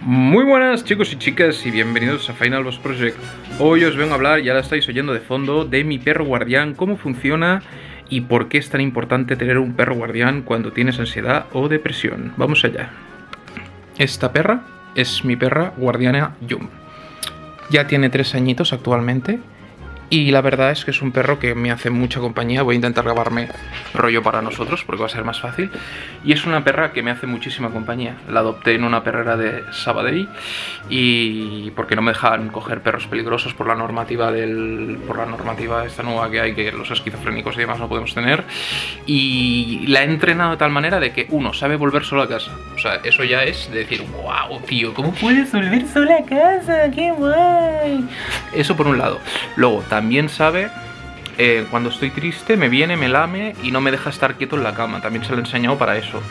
Muy buenas chicos y chicas y bienvenidos a Final Boss Project. Hoy os vengo a hablar, ya la estáis oyendo de fondo, de mi perro guardián, cómo funciona y por qué es tan importante tener un perro guardián cuando tienes ansiedad o depresión. Vamos allá. Esta perra es mi perra guardiana Yum. Ya tiene tres añitos actualmente y la verdad es que es un perro que me hace mucha compañía. Voy a intentar grabarme rollo para nosotros porque va a ser más fácil. Y es una perra que me hace muchísima compañía. La adopté en una perrera de Sabadell y porque no me dejan coger perros peligrosos por la normativa del por la normativa esta nueva que hay que los esquizofrénicos y demás no podemos tener. Y la he entrenado de tal manera de que uno sabe volver solo a casa. O sea, eso ya es de decir, wow, tío, ¿cómo puedes volver solo a casa? ¡Qué guay! Eso por un lado. Luego, también sabe eh, cuando estoy triste, me viene, me lame y no me deja estar quieto en la cama. También se lo he enseñado para eso.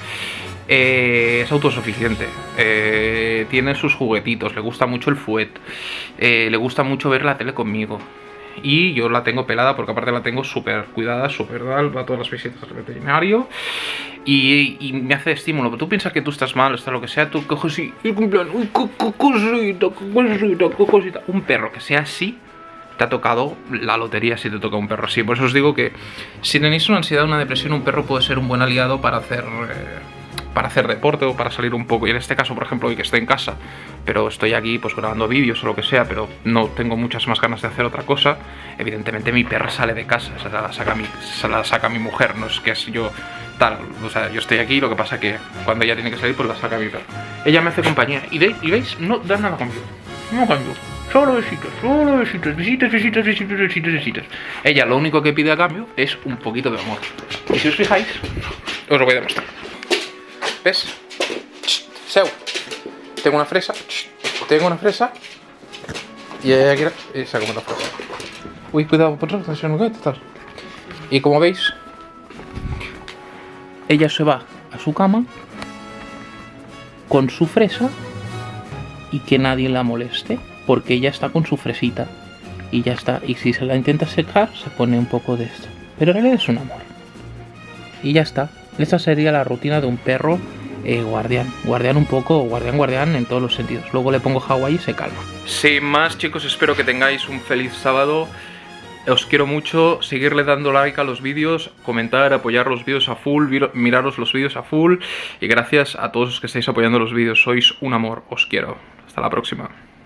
Eh, es autosuficiente, eh, tiene sus juguetitos, le gusta mucho el fuet, le gusta mucho ver la tele conmigo. Y yo la tengo pelada porque aparte la tengo súper cuidada, súper dal, va a todas las visitas al veterinario y, me hace estímulo. Pero tú piensas que tú estás mal, está lo que sea, tú coges y. Un perro que sea así, te ha tocado la lotería si te toca un perro así. Por eso os digo que si tenéis una ansiedad una depresión, un perro puede ser un buen aliado para hacer, eh, para hacer deporte o para salir un poco. Y en este caso, por ejemplo, hoy que estoy en casa, pero estoy aquí pues grabando vídeos o lo que sea, pero no tengo muchas más ganas de hacer otra cosa, evidentemente mi perra sale de casa, se la saca mi, se la saca mi mujer, no es que es yo tal, o sea, yo estoy aquí, lo que pasa que cuando ella tiene que salir, pues la saca mi perro. Ella me hace compañía, y, veis, y veis, no da nada cambio, no cambio. Solo besitos, solo besitos, besitos, besitos, besitos, besitos. Ella lo único que pide a cambio es un poquito de amor. Y si os fijáis, os lo voy a demostrar. ¿Ves? Seu. Tengo una fresa. Tengo una fresa. Y ella se ha fresa. Uy, cuidado, por favor, Y como veis, ella se va a su cama con su fresa y que nadie la moleste porque ella está con su fresita y ya está. Y si se la intenta secar, se pone un poco de esto. Pero en realidad es un amor. Y ya está. Esa sería la rutina de un perro eh, guardián. Guardián un poco, guardián, guardián en todos los sentidos. Luego le pongo Hawaii y se calma. Sin más, chicos, espero que tengáis un feliz sábado. Os quiero mucho, seguirle dando like a los vídeos, comentar, apoyar los vídeos a full, miraros los vídeos a full y gracias a todos los que estáis apoyando los vídeos, sois un amor, os quiero. Hasta la próxima.